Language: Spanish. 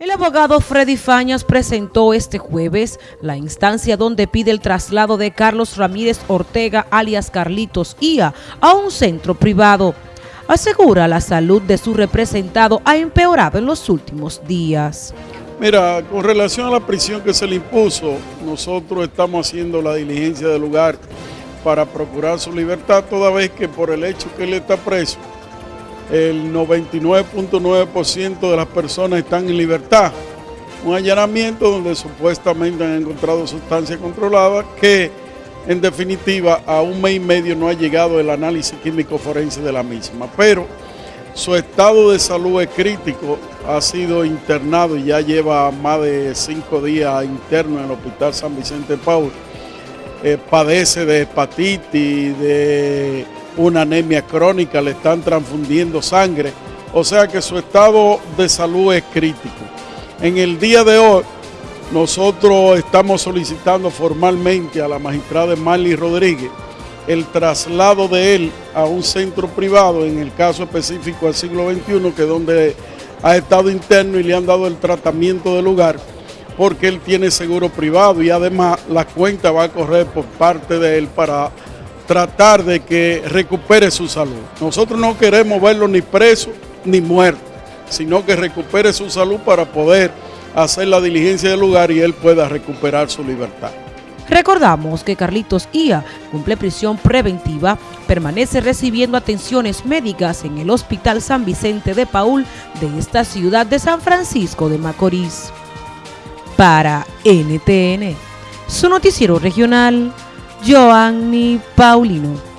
El abogado Freddy Fañas presentó este jueves la instancia donde pide el traslado de Carlos Ramírez Ortega, alias Carlitos IA, a un centro privado. Asegura la salud de su representado ha empeorado en los últimos días. Mira, con relación a la prisión que se le impuso, nosotros estamos haciendo la diligencia del lugar para procurar su libertad, toda vez que por el hecho que él está preso, el 99.9% de las personas están en libertad. Un allanamiento donde supuestamente han encontrado sustancias controladas que en definitiva a un mes y medio no ha llegado el análisis químico forense de la misma. Pero su estado de salud es crítico, ha sido internado y ya lleva más de cinco días interno en el Hospital San Vicente Paul. Eh, padece de hepatitis, de una anemia crónica, le están transfundiendo sangre, o sea que su estado de salud es crítico. En el día de hoy, nosotros estamos solicitando formalmente a la magistrada Marley Rodríguez el traslado de él a un centro privado, en el caso específico al siglo XXI, que es donde ha estado interno y le han dado el tratamiento del lugar, porque él tiene seguro privado y además la cuenta va a correr por parte de él para tratar de que recupere su salud. Nosotros no queremos verlo ni preso ni muerto, sino que recupere su salud para poder hacer la diligencia del lugar y él pueda recuperar su libertad. Recordamos que Carlitos Ia cumple prisión preventiva, permanece recibiendo atenciones médicas en el Hospital San Vicente de Paul de esta ciudad de San Francisco de Macorís. Para NTN, su noticiero regional, Joanny Paulino.